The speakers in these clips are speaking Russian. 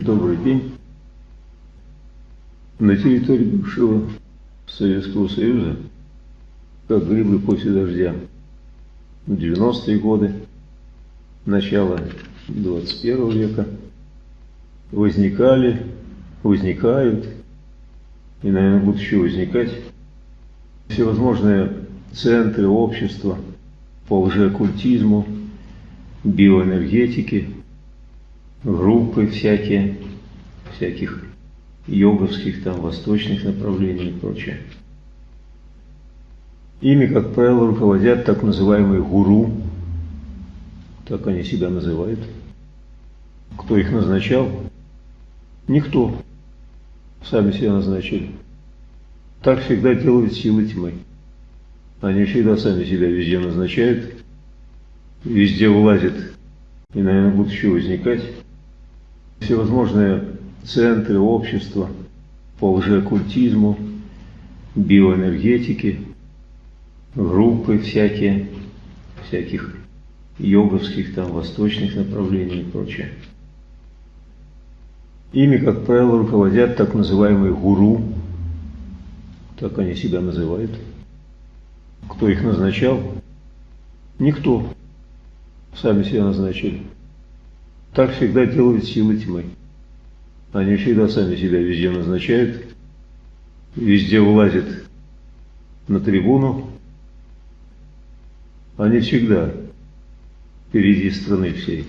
Добрый день. На территории бывшего Советского Союза, как грибы после дождя, в 90-е годы, начало 21 века, возникали, возникают и, наверное, будут еще возникать всевозможные центры общества по лжеоккультизму, биоэнергетике, группы всякие, всяких йоговских, там, восточных направлений и прочее. Ими, как правило, руководят так называемые гуру, так они себя называют. Кто их назначал? Никто. Сами себя назначили. Так всегда делают силы тьмы. Они всегда сами себя везде назначают, везде влазят и, наверное, будут еще возникать всевозможные центры общества по лжеоккультизму, биоэнергетике, группы всякие, всяких йоговских, там, восточных направлений и прочее. Ими, как правило, руководят так называемые гуру, так они себя называют. Кто их назначал? Никто. Сами себя назначили. Так всегда делают силы тьмы. Они всегда сами себя везде назначают, везде вылазят на трибуну. Они всегда впереди страны всей.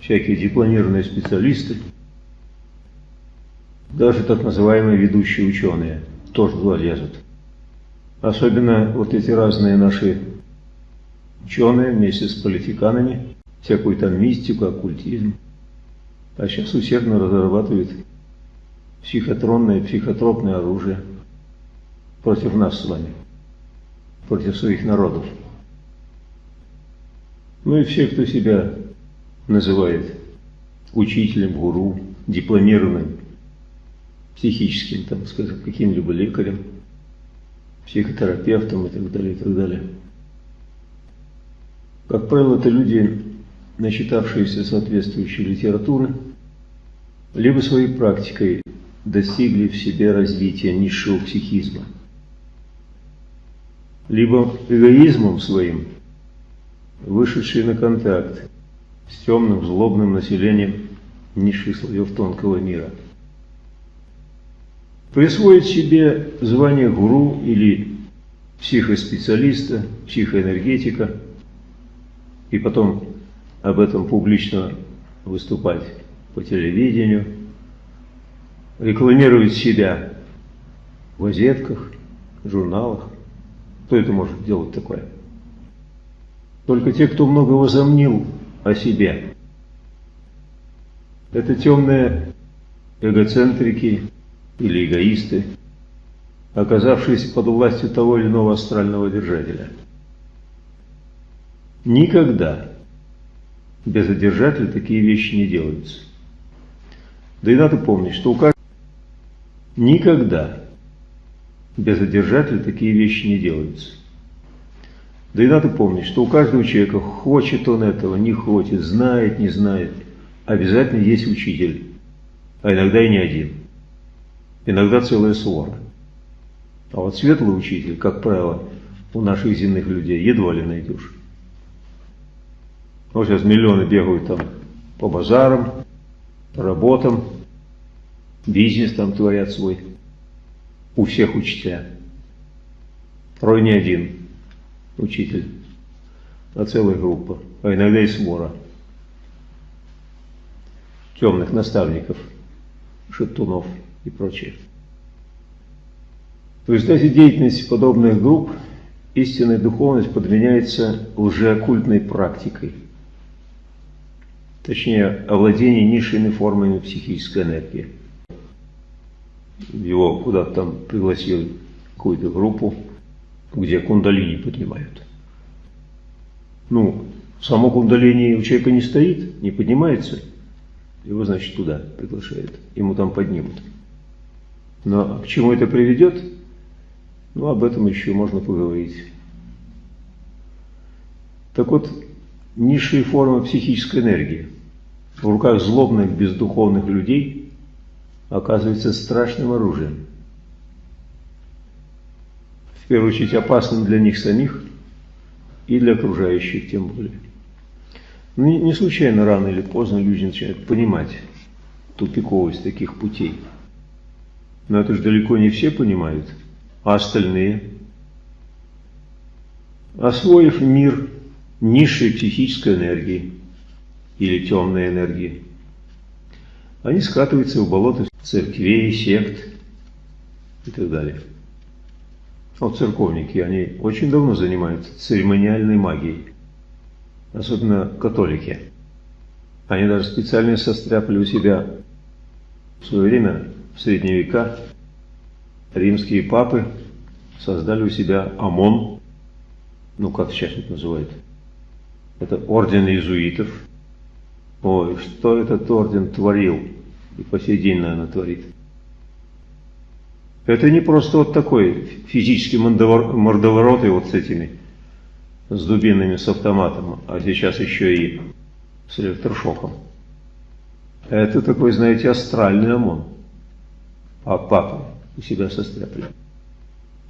Всякие дипломированные специалисты, даже так называемые ведущие ученые тоже туда. Особенно вот эти разные наши ученые вместе с политиканами, всякую там мистику, оккультизм. А сейчас усердно разрабатывают психотронное, психотропное оружие против нас с вами, против своих народов. Ну и все, кто себя называет учителем, гуру, дипломированным, психическим, там, скажем, каким-либо лекарем, психотерапевтом и так далее, и так далее. Как правило, это люди, начитавшиеся соответствующей литературы, либо своей практикой достигли в себе развития низшего психизма, либо эгоизмом своим вышедшие на контакт с темным, злобным населением низших слоев тонкого мира. Присвоить себе звание гуру или психоспециалиста, психоэнергетика и потом об этом публично выступать по телевидению, рекламировать себя в газетках, журналах. Кто это может делать такое? Только те, кто много возомнил о себе. Это темные эгоцентрики или эгоисты, оказавшиеся под властью того или иного астрального держателя. Никогда без одержателя такие вещи не делаются. Да и надо помнить, что у каждого никогда без одержателя такие вещи не делаются. Да и надо помнить, что у каждого человека, хочет он этого, не хочет, знает, не знает, обязательно есть учитель, а иногда и не один. Иногда целая свора. А вот светлый учитель, как правило, у наших земных людей едва ли найдешь. Вот сейчас миллионы бегают там по базарам, по работам, бизнес там творят свой. У всех учителя. Порой не один учитель, а целая группа, а иногда и свора темных наставников, шептунов и прочее. В результате деятельности подобных групп истинная духовность подменяется лжеоккультной практикой, точнее, овладение низшими формами психической энергии. Его куда-то там пригласили какую-то группу, где кундалини поднимают. Ну, само кундалини у человека не стоит, не поднимается, его, значит, туда приглашают, ему там поднимут. Но к чему это приведет, ну, об этом еще можно поговорить. Так вот, низшие формы психической энергии, в руках злобных, бездуховных людей оказывается страшным оружием. В первую очередь опасным для них самих и для окружающих тем более. Не, не случайно рано или поздно люди начинают понимать тупиковость таких путей. Но это же далеко не все понимают, а остальные. Освоив мир низшей психической энергии или темной энергии, они скатываются в болото церквей, сект и так далее. Вот церковники, они очень давно занимаются церемониальной магией, особенно католики. Они даже специально состряпали у себя в свое время, в средние века, римские папы создали у себя ОМОН, ну как сейчас это называют, это орден иезуитов. Ой, что этот орден творил, и по сей день, наверное, творит. Это не просто вот такой физический мордоворот и вот с этими, с дубинами, с автоматом, а сейчас еще и с электрошоком. Это такой, знаете, астральный ОМОН. А папа у себя состряпали.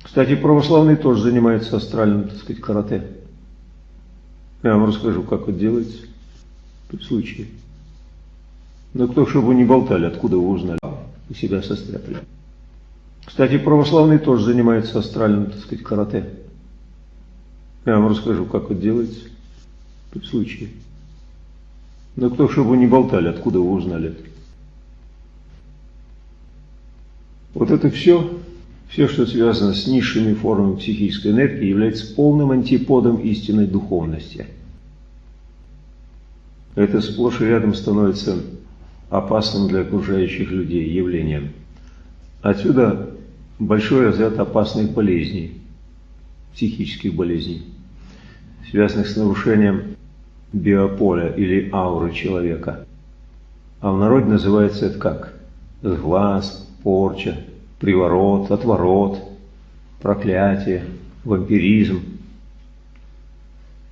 Кстати, православные тоже занимаются астральным, так сказать, карате. Я вам расскажу, как это делается при случае. Но кто, чтобы вы не болтали, откуда вы узнали, у себя состряпали. Кстати, православные тоже занимаются астральным, так сказать, карате. Я вам расскажу, как это делается при случае. Но кто, чтобы вы не болтали, откуда вы узнали? Вот это все, все, что связано с низшими формами психической энергии, является полным антиподом истинной духовности. Это сплошь и рядом становится опасным для окружающих людей явлением. Отсюда большой разряд опасных болезней, психических болезней, связанных с нарушением биополя или ауры человека. А в народе называется это как? Сглаз, порча, приворот, отворот, проклятие, вампиризм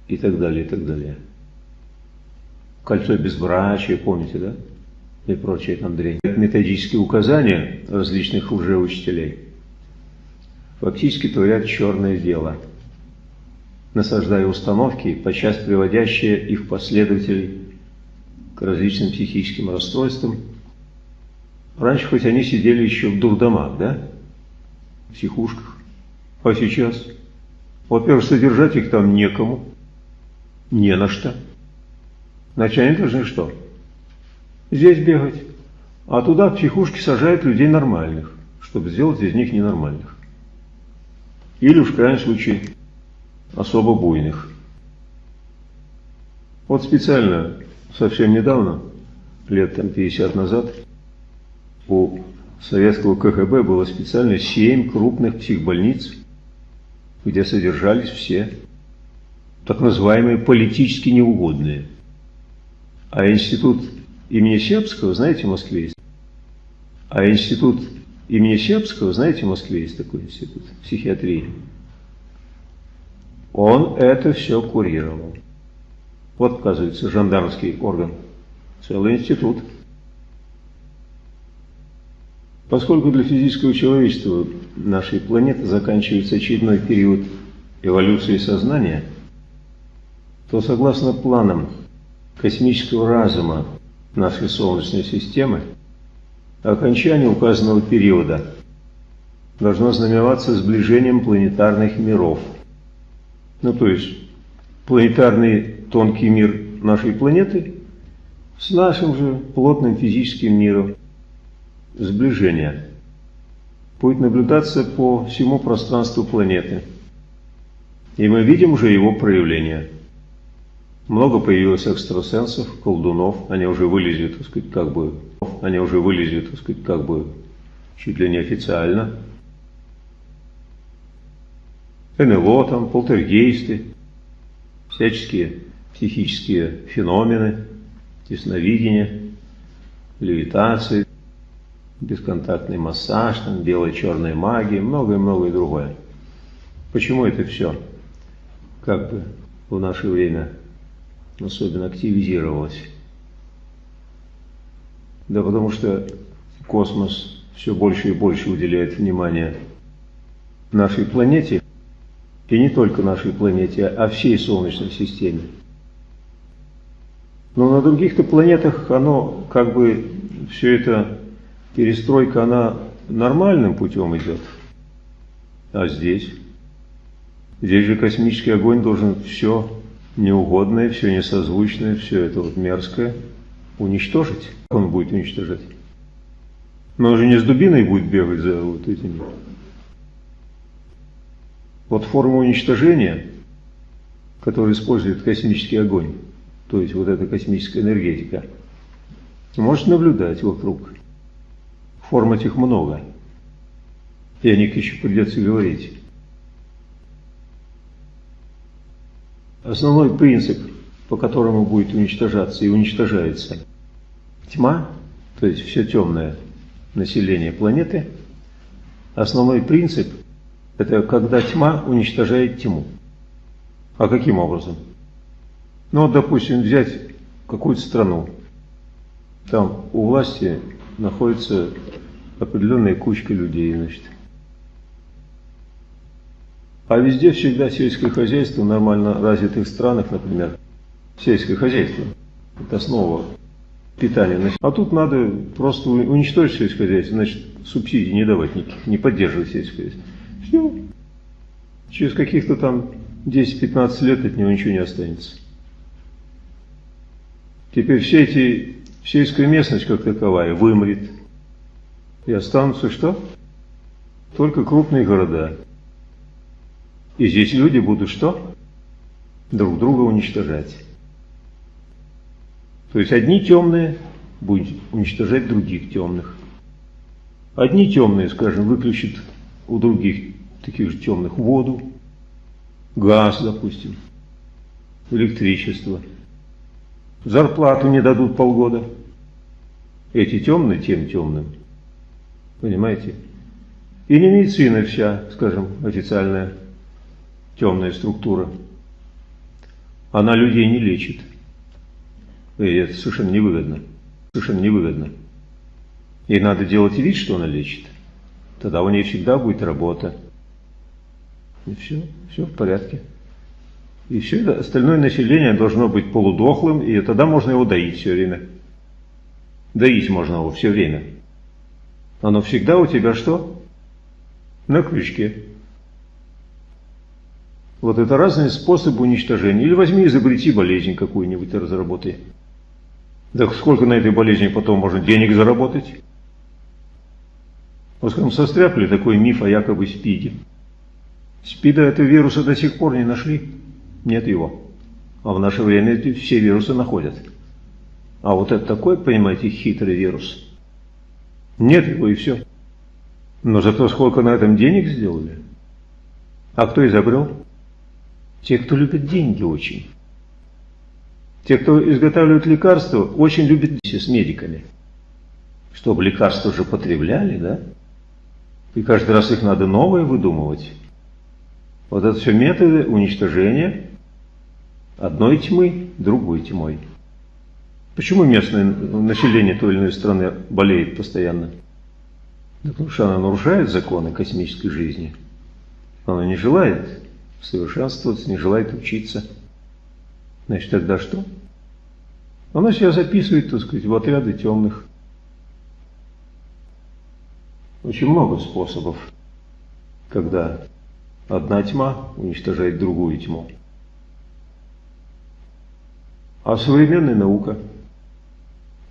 и так далее, и так далее. Кольцо безбрачия, помните, да? И прочее там дрянь. Это методические указания различных лжеучителей фактически творят черное дело – насаждая установки, подчас приводящие их последователей к различным психическим расстройствам. Раньше хоть они сидели еще в дурдомах, да, в психушках, а сейчас, во-первых, содержать их там некому, не на что. Они должны что? Здесь бегать. А туда в психушки сажают людей нормальных, чтобы сделать из них ненормальных. Или, в крайнем случае, особо буйных. Вот специально, совсем недавно, лет там 50 назад, у советского КГБ было специально 7 крупных психбольниц, где содержались все так называемые политически неугодные. А институт имени Сербского, знаете, в Москве есть. А институт имени Сербского, знаете, в Москве есть такой институт психиатрии. Он это все курировал. Вот, оказывается, жандармский орган. Целый институт. Поскольку для физического человечества нашей планеты заканчивается очередной период эволюции сознания, то согласно планам космического разума нашей Солнечной системы, окончание указанного периода должно знаменоваться сближением планетарных миров – ну, то есть планетарный тонкий мир нашей планеты с нашим же плотным физическим миром сближение будет наблюдаться по всему пространству планеты. И мы видим уже его проявление. Много появилось экстрасенсов, колдунов, они уже вылезли, так сказать, как бы, они уже вылезли, так сказать, как бы, чуть ли не официально – НЛО, там, полтергейсты, всяческие психические феномены, ясновидение, левитации, бесконтактный массаж, там, белая-черная магия, многое-многое другое. Почему это все как бы в наше время особенно активизировалось? Да потому что космос все больше и больше уделяет внимание нашей планете, и не только нашей планете, а всей Солнечной системе. Но на других-то планетах оно как бы все это перестройка, она нормальным путем идет. А здесь? Здесь же космический огонь должен все неугодное, все несозвучное, все это вот мерзкое уничтожить. Он будет уничтожать? Но он же не с дубиной будет бегать за вот этими. Вот форма уничтожения, которую использует космический огонь, то есть вот эта космическая энергетика, может наблюдать вокруг. Форм этих много. И о них еще придется говорить. Основной принцип, по которому будет уничтожаться и уничтожается тьма, то есть все темное население планеты, основной принцип – это когда тьма уничтожает тьму. А каким образом? Ну вот, допустим, взять какую-то страну. Там у власти находится определенная кучка людей, значит. А везде всегда сельское хозяйство в нормально развитых странах, например, сельское хозяйство. Это основа питания. А тут надо просто уничтожить сельское хозяйство, значит, субсидий не давать никаких, не поддерживать сельское хозяйство. Все. Через каких-то там 10-15 лет от него ничего не останется. Теперь все эти, сельская местность как таковая вымрет. И останутся что? Только крупные города. И здесь люди будут что? Друг друга уничтожать. То есть одни темные будут уничтожать других темных. Одни темные, скажем, выключат у других таких же темных воду, газ, допустим, электричество. Зарплату не дадут полгода. Эти темные тем темным. Понимаете? И не медицина вся, скажем, официальная темная структура. Она людей не лечит. И это совершенно невыгодно. Совершенно невыгодно. Ей надо делать вид, что она лечит. Тогда у нее всегда будет работа. И все, все в порядке. И все это остальное население должно быть полудохлым, и тогда можно его доить все время. Доить можно его все время. Оно всегда у тебя что? На крючке. Вот это разные способы уничтожения. Или возьми, изобрети болезнь какую-нибудь и разработай. Так сколько на этой болезни потом можно денег заработать? Вот скажем, состряпали такой миф о якобы СПИДе. СПИДа этого вируса до сих пор не нашли. Нет его. А в наше время все вирусы находят. А вот это такой, понимаете, хитрый вирус. Нет его и все. Но зато сколько на этом денег сделали. А кто изобрел? Те, кто любит деньги очень. Те, кто изготавливает лекарства, очень любят с медиками. Чтобы лекарства уже потребляли, да? И каждый раз их надо новые выдумывать. Вот это все методы уничтожения одной тьмы другой тьмой. Почему местное население той или иной страны болеет постоянно? Да потому что она нарушает законы космической жизни. Она не желает совершенствоваться, не желает учиться. Значит, тогда что? Она себя записывает, так сказать, в отряды темных. Очень много способов, когда одна тьма уничтожает другую тьму. А современная наука.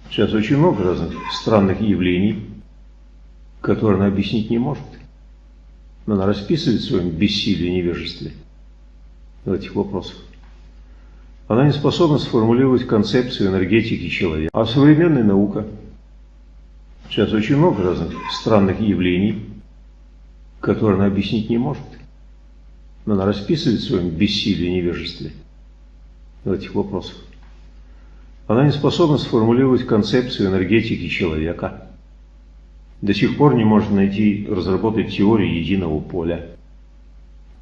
Сейчас очень много разных странных явлений, которые она объяснить не может. Но она расписывает в своем бессилии и невежестве в этих вопросах. Она не способна сформулировать концепцию энергетики человека. А современная наука. Сейчас очень много разных странных явлений, которые она объяснить не может. Но она расписывает в своем бессилии и невежестве в этих вопросах. Она не способна сформулировать концепцию энергетики человека. До сих пор не может найти, разработать теорию единого поля.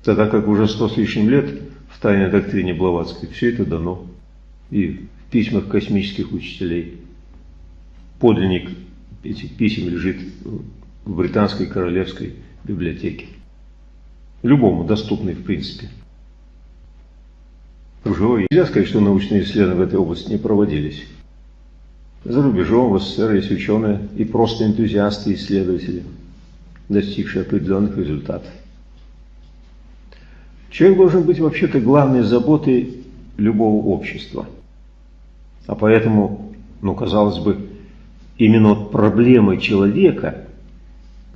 Тогда как уже сто с лишним лет в тайной доктрине Блаватской все это дано. И в письмах космических учителей. Подлинник этих писем лежит в британской королевской библиотеке. Любому доступный в принципе. Живой. Нельзя сказать, что научные исследования в этой области не проводились. За рубежом в СССР есть ученые и просто энтузиасты, исследователи, достигшие определенных результатов. Человек должен быть вообще-то главной заботой любого общества. А поэтому, ну, казалось бы, именно вот проблемой человека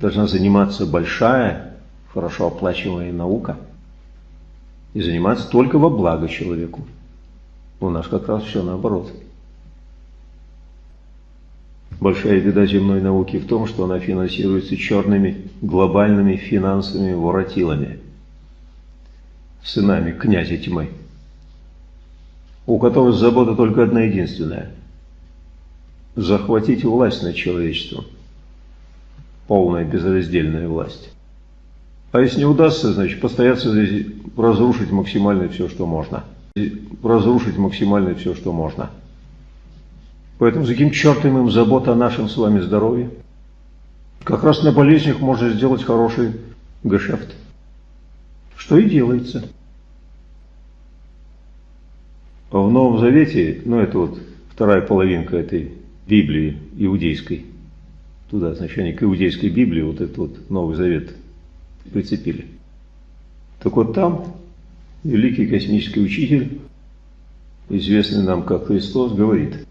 должна заниматься большая, хорошо оплачиваемая наука и заниматься только во благо человеку. У нас как раз все наоборот. Большая беда земной науки в том, что она финансируется черными глобальными финансовыми воротилами, сынами князя тьмы, у которых забота только одна единственная – захватить власть над человечеством, полная безраздельная власть. А если не удастся, значит, постояться здесь, разрушить максимально все, что можно. Разрушить максимально все, что можно. Поэтому за каким чертом им забота о нашем с вами здоровье? Как раз на болезнях можно сделать хороший гешефт. Что и делается. В Новом Завете, ну это вот вторая половинка этой Библии иудейской, туда, значит, они к иудейской Библии вот этот вот Новый Завет прицепили. Так вот там великий космический учитель, известный нам как Христос, говорит –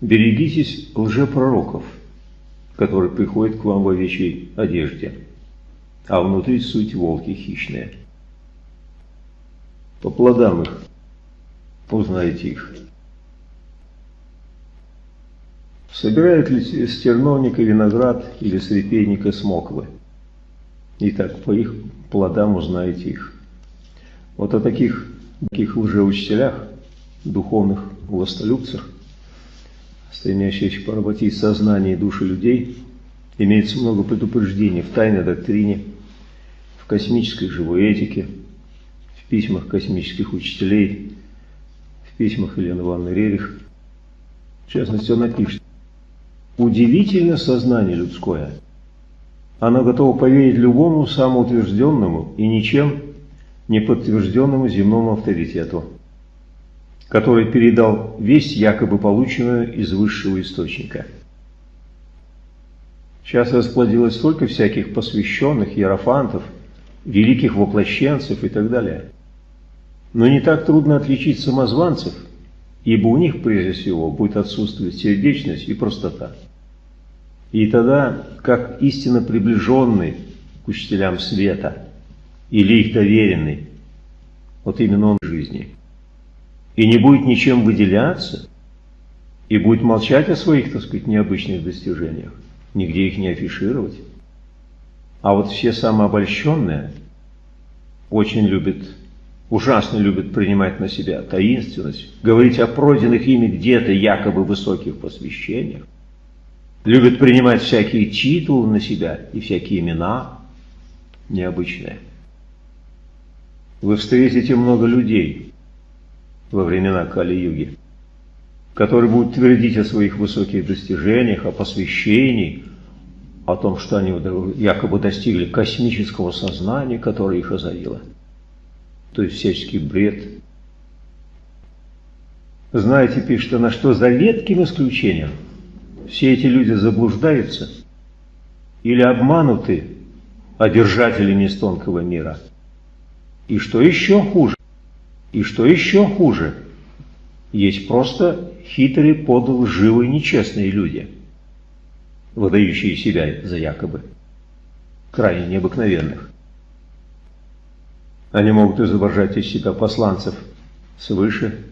Берегитесь лжепророков, которые приходят к вам в овечьей одежде, а внутри суть волки хищные. По плодам их узнаете их. Собирают ли с терновника виноград или с репейника смоквы? Итак, по их плодам узнаете их. Вот о таких, таких лжеучителях, духовных властолюбцах, стремящихся поработить сознание и души людей, имеется много предупреждений в тайной доктрине, в космической живой этике, в письмах космических учителей, в письмах Елены Ивановны Рерих. В частности, она пишет, «Удивительно сознание людское. Оно готово поверить любому самоутвержденному и ничем не подтвержденному земному авторитету который передал весть, якобы полученную из высшего источника. Сейчас расплодилось столько всяких посвященных, иерофантов, великих воплощенцев и так далее. Но не так трудно отличить самозванцев, ибо у них прежде всего будет отсутствовать сердечность и простота. И тогда, как истинно приближенный к учителям света, или их доверенный, вот именно он в жизни – и не будет ничем выделяться, и будет молчать о своих, так сказать, необычных достижениях, нигде их не афишировать. А вот все самообольщенные очень любят, ужасно любят принимать на себя таинственность, говорить о пройденных ими где-то якобы высоких посвящениях, любят принимать всякие титулы на себя и всякие имена необычные. Вы встретите много людей, во времена Кали-юги, который будет твердить о своих высоких достижениях, о посвящении, о том, что они якобы достигли космического сознания, которое их озарило. То есть всяческий бред. Знаете, пишет она, что за редким исключением все эти люди заблуждаются или обмануты одержателями из тонкого мира. И что еще хуже, и что еще хуже, есть просто хитрые, подлые, лживые, нечестные люди, выдающие себя за якобы крайне необыкновенных. Они могут изображать из себя посланцев свыше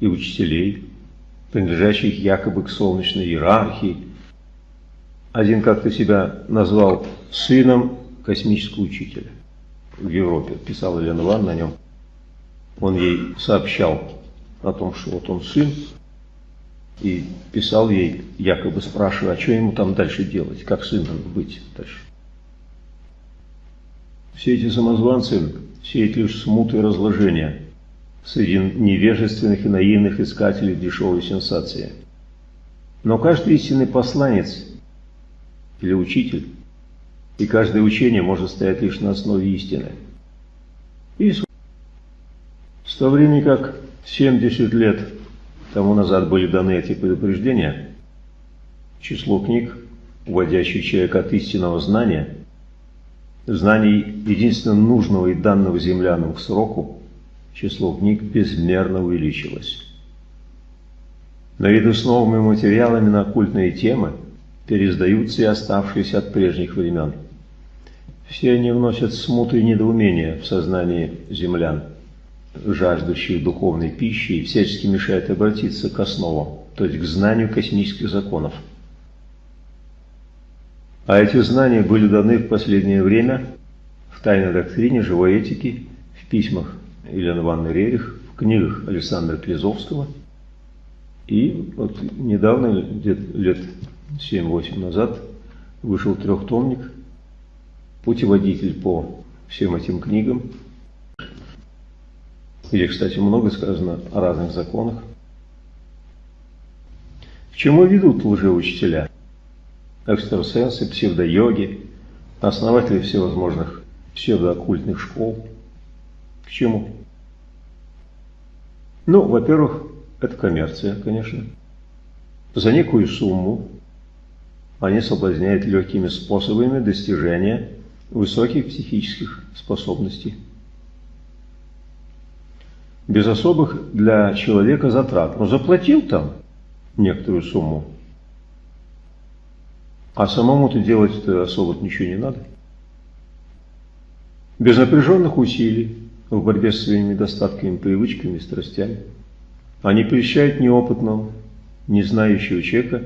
и учителей, принадлежащих якобы к солнечной иерархии. Один как-то себя назвал сыном космического учителя в Европе, писал Елена Ивановна о нем он ей сообщал о том, что вот он сын, и писал ей, якобы спрашивая, а что ему там дальше делать, как сыном быть дальше. Все эти самозванцы сеют лишь смут и разложение среди невежественных и наивных искателей дешевой сенсации. Но каждый истинный посланец или учитель, и каждое учение может стоять лишь на основе истины. И с того времени, как 70 лет тому назад были даны эти предупреждения, число книг, уводящих человека от истинного знания, знаний единственно нужного и данного землянам к сроку, число книг безмерно увеличилось. Наряду с новыми материалами на оккультные темы переиздаются и оставшиеся от прежних времен. Все они вносят смуту и недоумение в сознание землян, жаждущих духовной пищи и всячески мешают обратиться к основам, то есть к знанию космических законов. А эти знания были даны в последнее время в тайной доктрине живой этики, в письмах Елены Ивановны Рерих, в книгах Александра Клизовского. И вот недавно, лет, лет 7-8 назад, вышел трехтомник «Путеводитель по всем этим книгам». Где, кстати, много сказано о разных законах. К чему ведут лжеучителя? экстрасенсы, псевдойоги, основатели всевозможных псевдооккультных школ. К чему? Ну, во-первых, это коммерция, конечно. За некую сумму они соблазняют легкими способами достижения высоких психических способностей. Без особых для человека затрат. Но заплатил там некоторую сумму, а самому-то делать-то особо ничего не надо. Без напряженных усилий в борьбе с своими недостатками, привычками, страстями. Они прельщают неопытного, не знающего человека,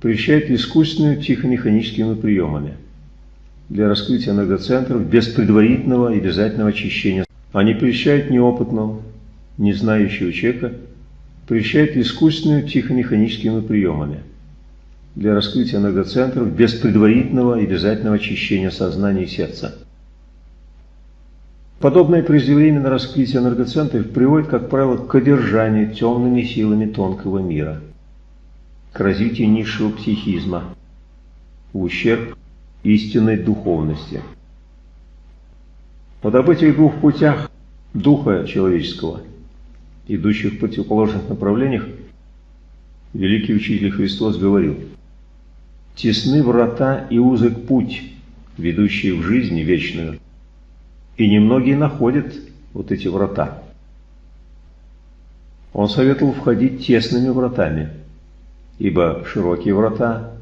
прельщают искусственными психомеханическими приемами для раскрытия энергоцентров без предварительного и обязательного очищения. Они прельщают неопытного, не знающего человека, прельщают искусственными психомеханическими приемами для раскрытия энергоцентров без предварительного и обязательного очищения сознания и сердца. Подобное преждевременное раскрытие энергоцентров приводит, как правило, к одержанию темными силами тонкого мира, к развитию низшего психизма, в ущерб истинной духовности. Вот об этих двух путях духа человеческого, идущих в противоположных направлениях, великий учитель Христос говорил – Тесны врата и узок путь, ведущий в жизнь вечную. И немногие находят вот эти врата. Он советовал входить тесными вратами, ибо широкие врата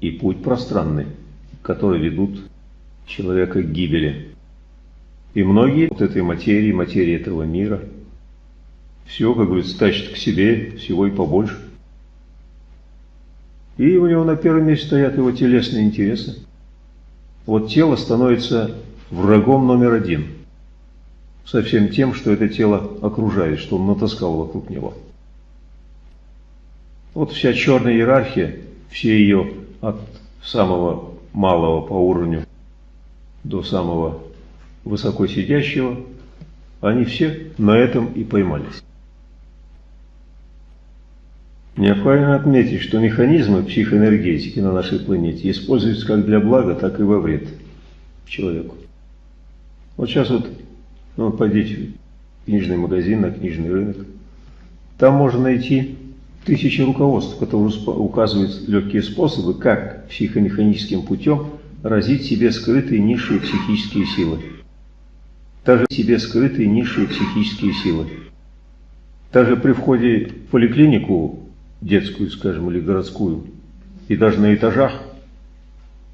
и путь пространный, которые ведут человека к гибели. И многие вот этой материи, материи этого мира, все, как говорится, тащат к себе всего и побольше. И у него на первом месте стоят его телесные интересы. Вот тело становится врагом номер один. Со всем тем, что это тело окружает, что он натаскал вокруг него. Вот вся черная иерархия, все ее от самого малого по уровню до самого высоко сидящего, они все на этом и поймались. Необходимо отметить, что механизмы психоэнергетики на нашей планете используются как для блага, так и во вред человеку. Вот сейчас вот, ну, пойдите в книжный магазин, на книжный рынок. Там можно найти тысячи руководств, которые указывают легкие способы, как психомеханическим путем разить себе скрытые низшие психические силы. Также себе скрытые низшие психические силы. Также при входе в поликлинику детскую, скажем, или городскую, и даже на этажах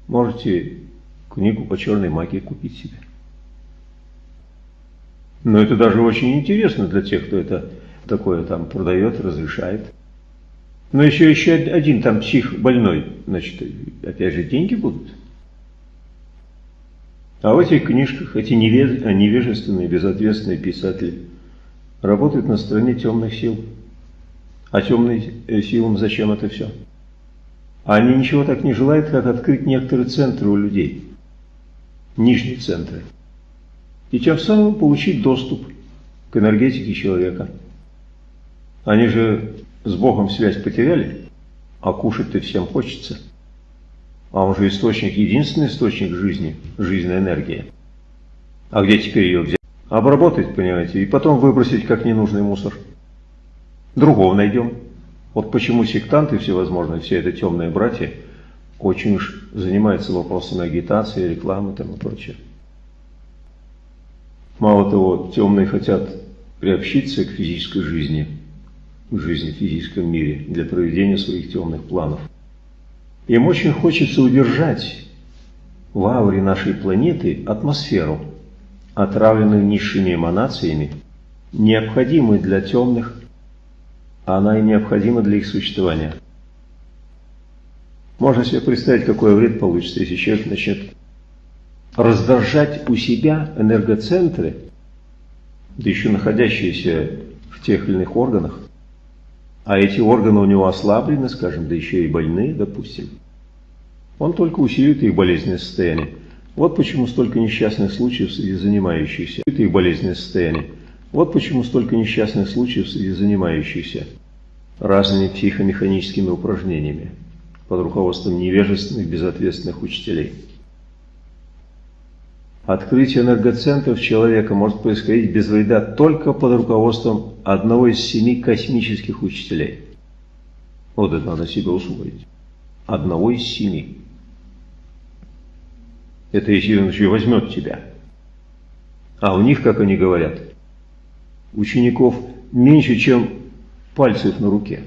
можете книгу по черной магии купить себе. Но это даже очень интересно для тех, кто это такое там продает, разрешает. Но еще еще один там псих больной, значит, опять же деньги будут. А в этих книжках эти невежественные, безответственные писатели работают на стороне темных сил. А темным э, силам зачем это все? Они ничего так не желают, как открыть некоторые центры у людей. Нижние центры. И тем самым получить доступ к энергетике человека. Они же с Богом связь потеряли. А кушать-то всем хочется. А он же источник, единственный источник жизни, жизненной энергии. А где теперь ее взять? Обработать, понимаете, и потом выбросить как ненужный мусор. Другого найдем. Вот почему сектанты всевозможные, все это темные братья, очень уж занимаются вопросами агитации, рекламы и тому прочее. Мало того, темные хотят приобщиться к физической жизни, к жизни в физическом мире для проведения своих темных планов. Им очень хочется удержать в ауре нашей планеты атмосферу, отравленную низшими эманациями, необходимую для темных, а она и необходима для их существования. Можно себе представить, какой вред получится, если человек начнет раздражать у себя энергоцентры, да еще находящиеся в тех или иных органах, а эти органы у него ослаблены, скажем, да еще и больные, допустим, он только усилит их болезненное состояние. Вот почему столько несчастных случаев среди занимающихся их болезненное состояние. Вот почему столько несчастных случаев среди занимающихся разными психомеханическими упражнениями под руководством невежественных, безответственных учителей. Открытие энергоцентров человека может происходить без вреда только под руководством одного из семи космических учителей. Вот это надо себе усвоить. Одного из семи. Это если он еще возьмет тебя. А у них, как они говорят, учеников меньше, чем пальцев на руке.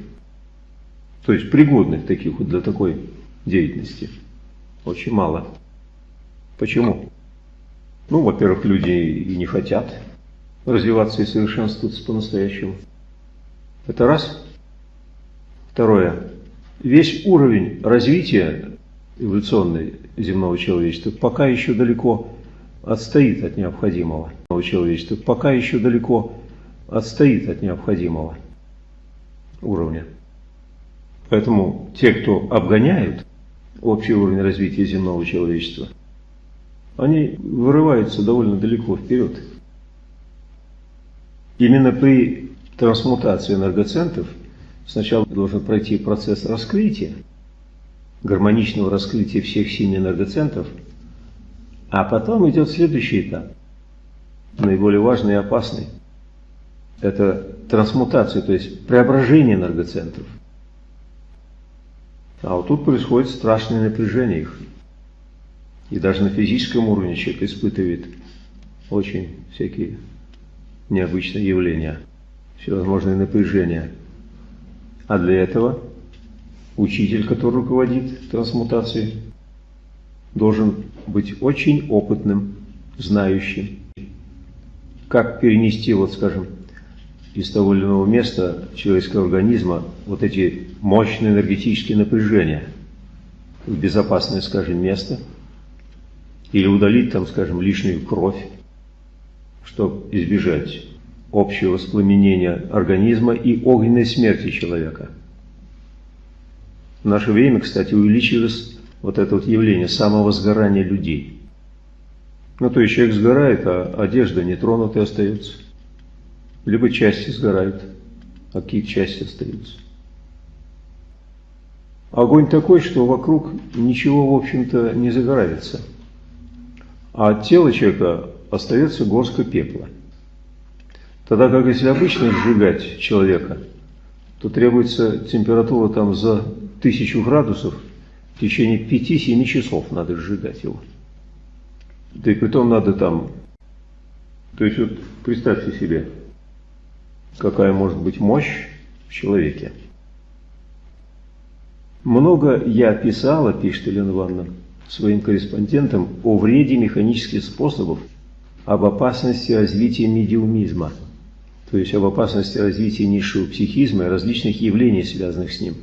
То есть пригодных таких вот для такой деятельности. Очень мало. Почему? Ну, во-первых, люди и не хотят развиваться и совершенствоваться по-настоящему. Это раз. Второе. Весь уровень развития эволюционной земного человечества пока еще далеко отстоит от необходимого. Человечества пока еще далеко отстоит от необходимого уровня. Поэтому те, кто обгоняют общий уровень развития земного человечества – они вырываются довольно далеко вперед. Именно при трансмутации энергоцентров сначала должен пройти процесс раскрытия, гармоничного раскрытия всех семи энергоцентров, а потом идет следующий этап, наиболее важный и опасный. Это трансмутация, то есть преображение энергоцентров. А вот тут происходит страшное напряжение их. И даже на физическом уровне человек испытывает очень всякие необычные явления, всевозможные напряжения. А для этого учитель, который руководит трансмутацией, должен быть очень опытным, знающим, как перенести, вот скажем, из того или иного места человеческого организма вот эти мощные энергетические напряжения в безопасное, скажем, место – или удалить там, скажем, лишнюю кровь, чтобы избежать общего воспламенения организма и огненной смерти человека. В наше время, кстати, увеличилось вот это вот явление самовозгорания людей. Ну, то есть человек сгорает, а одежда не тронутая остается. Либо части сгорают, а какие части остаются. Огонь такой, что вокруг ничего, в общем-то, не загорается – а от тела человека остается горстка пепла. Тогда как если обычно сжигать человека, то требуется температура там за тысячу градусов, в течение 5-7 часов надо сжигать его. Да и притом надо там, то есть вот представьте себе, какая может быть мощь в человеке. Много я писала, пишет Елена Ивановна, своим корреспондентам о вреде механических способов, об опасности развития медиумизма, то есть об опасности развития низшего психизма и различных явлений, связанных с ним.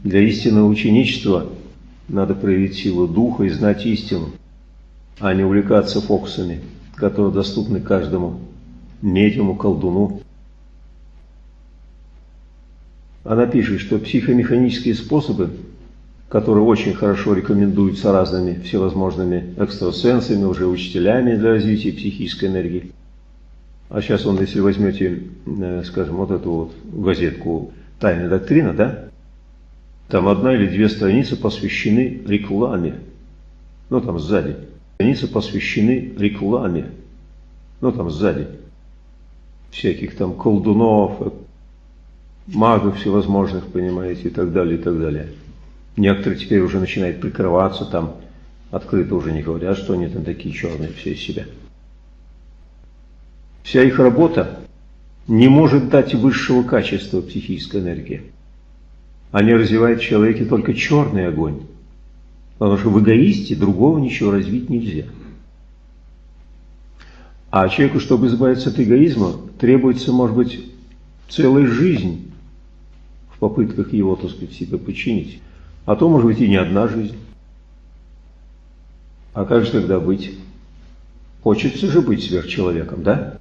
Для истинного ученичества надо проявить силу духа и знать истину, а не увлекаться фокусами, которые доступны каждому медиуму, колдуну. Она пишет, что психомеханические способы которые очень хорошо рекомендуются разными всевозможными экстрасенсами, уже учителями для развития психической энергии. А сейчас он, если возьмете, э, скажем, вот эту вот газетку тайная доктрина, да? Там одна или две страницы посвящены рекламе. Ну, там сзади. Страницы посвящены рекламе. Ну, там сзади. Всяких там колдунов, магов всевозможных, понимаете, и так далее, и так далее. Некоторые теперь уже начинают прикрываться там, открыто уже не говорят, что они там такие черные все из себя. Вся их работа не может дать высшего качества психической энергии. Они развивают в человеке только черный огонь. Потому что в эгоисте другого ничего развить нельзя. А человеку, чтобы избавиться от эгоизма, требуется, может быть, целая жизнь в попытках его, так сказать, себе починить. А то, может быть, и не одна жизнь. А как же тогда быть? Хочется же быть сверхчеловеком, да?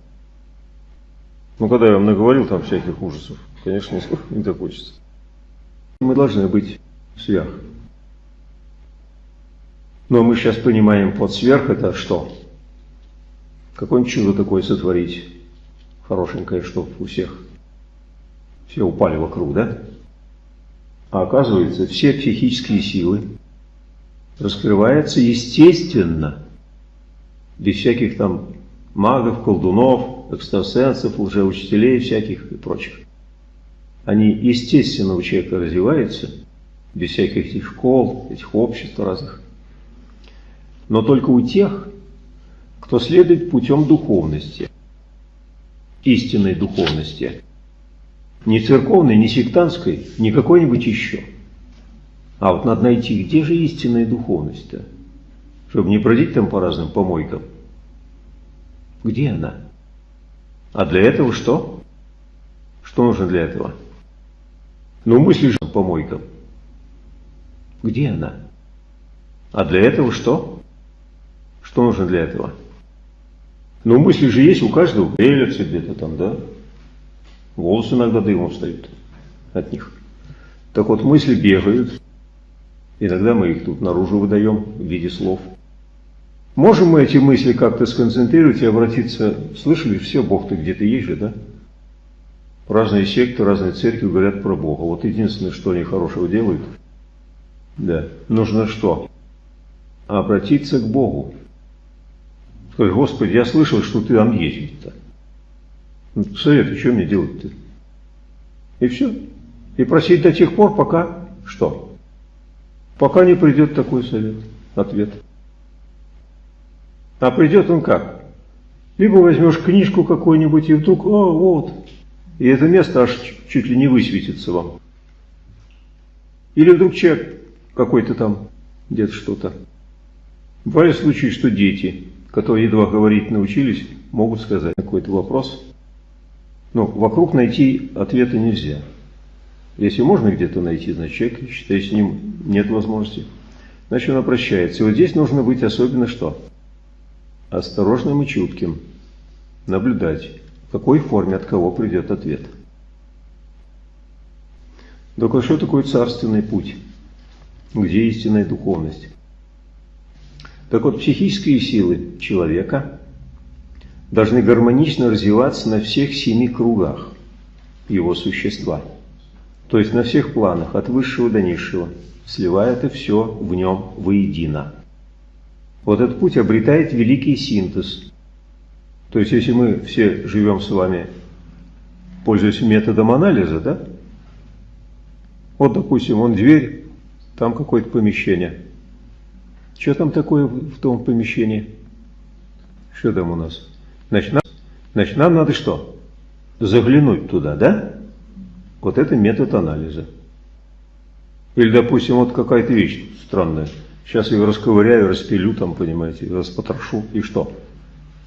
Ну, когда я вам наговорил там всяких ужасов, конечно, не так хочется. Мы должны быть сверх. Но мы сейчас понимаем под сверх это что? Какое-нибудь чудо такое сотворить, хорошенькое, чтобы у всех все упали вокруг, да? А оказывается, все психические силы раскрываются естественно, без всяких там магов, колдунов, экстрасенсов, лжеучителей всяких и прочих. Они естественно у человека развиваются, без всяких этих школ, этих обществ разных. Но только у тех, кто следует путем духовности, истинной духовности. Не церковной, не сектантской, не какой-нибудь еще. А вот надо найти, где же истинная духовность-то? Чтобы не бродить там по разным помойкам. Где она? А для этого что? Что нужно для этого? Ну, мысли же помойкам. Где она? А для этого что? Что нужно для этого? Ну, мысли же есть у каждого, велятся где-то там, да? Волосы иногда дымом встают от них. Так вот, мысли бегают. Иногда мы их тут наружу выдаем в виде слов. Можем мы эти мысли как-то сконцентрировать и обратиться? Слышали, все, Бог ты где-то есть же, да? Разные секты, разные церкви говорят про Бога. Вот единственное, что они хорошего делают, да, нужно что? Обратиться к Богу. Сказать, Господи, я слышал, что ты там есть. Ну, совет, что мне делать-то? И все. И просить до тех пор, пока что? Пока не придет такой совет, ответ. А придет он как? Либо возьмешь книжку какую-нибудь и вдруг, о, вот, и это место аж чуть ли не высветится вам. Или вдруг человек какой-то там, где-то что-то. Бывали случаи, что дети, которые едва говорить научились, могут сказать какой-то вопрос. Но вокруг найти ответа нельзя. Если можно где-то найти, значит человек, считая, с ним нет возможности, значит он обращается. И вот здесь нужно быть особенно что? Осторожным и чутким. Наблюдать в какой форме от кого придет ответ. Только что такое царственный путь? Где истинная духовность? Так вот, психические силы человека должны гармонично развиваться на всех семи кругах его существа. То есть на всех планах, от высшего до низшего, сливая это все в нем воедино. Вот этот путь обретает великий синтез, то есть, если мы все живем с вами, пользуясь методом анализа, да? Вот, допустим, вон дверь, там какое-то помещение. Что там такое в том помещении? Что там у нас? Значит, нам, значит, нам надо что? Заглянуть туда, да? Вот это метод анализа. Или, допустим, вот какая-то вещь странная. Сейчас ее расковыряю, распилю там, понимаете, распотрошу, и что?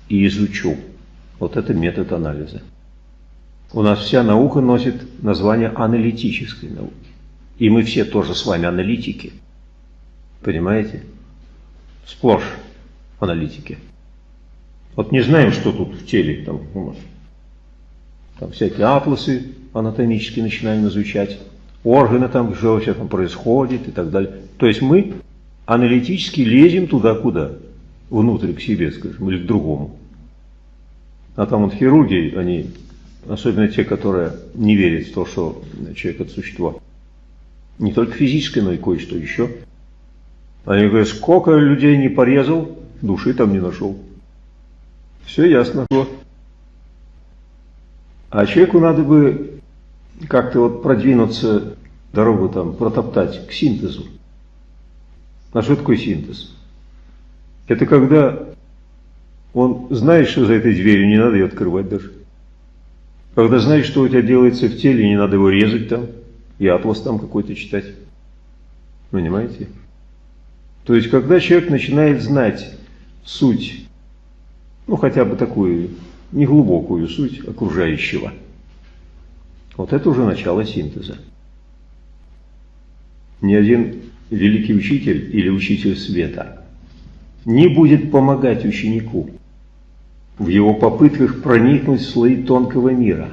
и изучу. Вот это метод анализа. У нас вся наука носит название аналитической науки. И мы все тоже с вами аналитики. Понимаете? Сплошь аналитики. Вот не знаем, что тут в теле там у нас. Там всякие атласы анатомические начинаем изучать. Органы там, что вообще там происходит и так далее. То есть мы аналитически лезем туда, куда? внутрь к себе, скажем, или к другому. А там вот хирурги, они особенно те, которые не верят в то, что человек – это существо, не только физическое, но и кое-что еще. Они говорят, сколько людей не порезал, души там не нашел. Все ясно. А человеку надо бы как-то вот продвинуться, дорогу там протоптать к синтезу. А что такое синтез? Это когда он знает, что за этой дверью не надо ее открывать даже. Когда знаешь, что у тебя делается в теле, не надо его резать там, и атлас там какой-то читать. Понимаете? То есть, когда человек начинает знать суть, ну хотя бы такую неглубокую суть окружающего, вот это уже начало синтеза. Ни один великий учитель или учитель света не будет помогать ученику в его попытках проникнуть в слои тонкого мира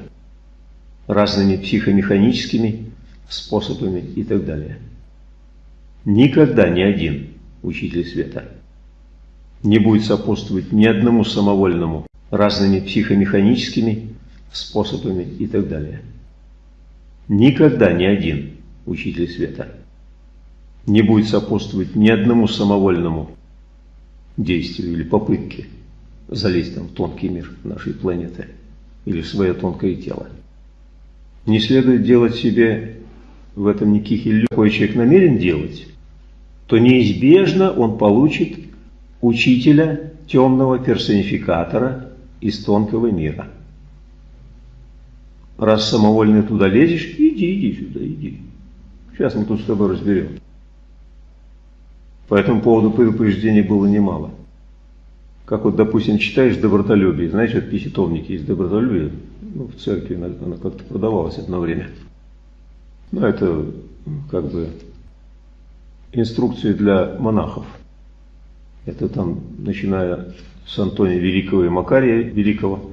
разными психомеханическими способами и так далее. Никогда ни один учитель света не будет сопутствовать ни одному самовольному разными психомеханическими способами и так далее. Никогда ни один учитель света не будет сопутствовать ни одному самовольному действию или попытке залезть там в тонкий мир нашей планеты или в свое тонкое тело. Не следует делать себе в этом никаких иллюзий. Какой человек намерен делать, то неизбежно он получит учителя темного персонификатора из тонкого мира. Раз самовольно туда лезешь, иди, иди сюда, иди. Сейчас мы тут с тобой разберем. По этому поводу предупреждений было немало. Как вот, допустим, читаешь добротолюбие, знаешь, вот писитовники из добротолюбия, ну, в церкви она, она как-то продавалась одно время. Ну, это как бы инструкции для монахов. Это там, начиная с Антония Великого и Макария Великого,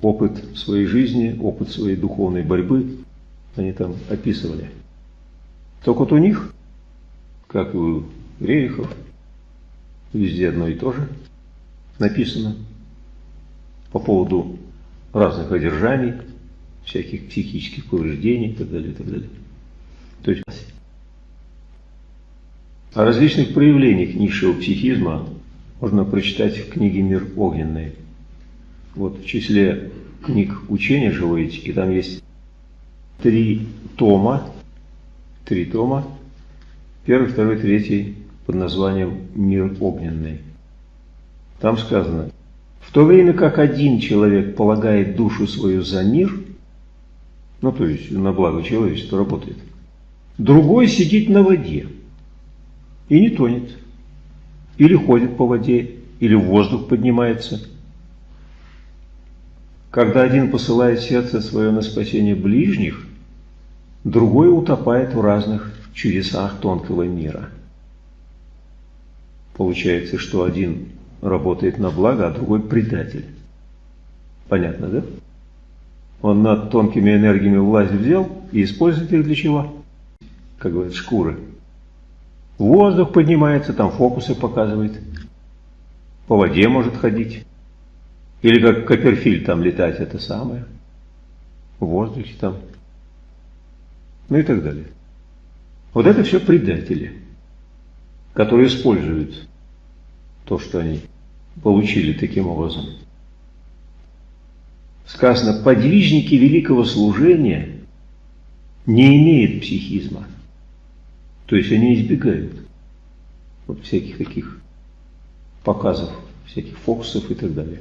опыт своей жизни, опыт своей духовной борьбы, они там описывали. Только вот у них, как и у Рерихов, везде одно и то же написано по поводу разных одержаний, всяких психических повреждений и так далее, и так далее. То есть о различных проявлениях низшего психизма можно прочитать в книге «Мир огненный». Вот в числе книг учения живой этики там есть три тома, три тома, первый, второй, третий под названием «Мир огненный». Там сказано, в то время как один человек полагает душу свою за мир, ну то есть на благо человечества работает, другой сидит на воде – и не тонет. Или ходит по воде, или в воздух поднимается. Когда один посылает сердце свое на спасение ближних, другой утопает в разных чудесах тонкого мира. Получается, что один работает на благо, а другой предатель. Понятно, да? Он над тонкими энергиями власть взял и использует их для чего? Как говорят, шкуры воздух поднимается, там фокусы показывает. По воде может ходить. Или как Копперфильд там летать, это самое. В воздухе там. Ну и так далее. Вот это все предатели, которые используют то, что они получили таким образом. Сказано, подвижники великого служения не имеют психизма. То есть они избегают вот всяких таких показов, всяких фокусов и так далее.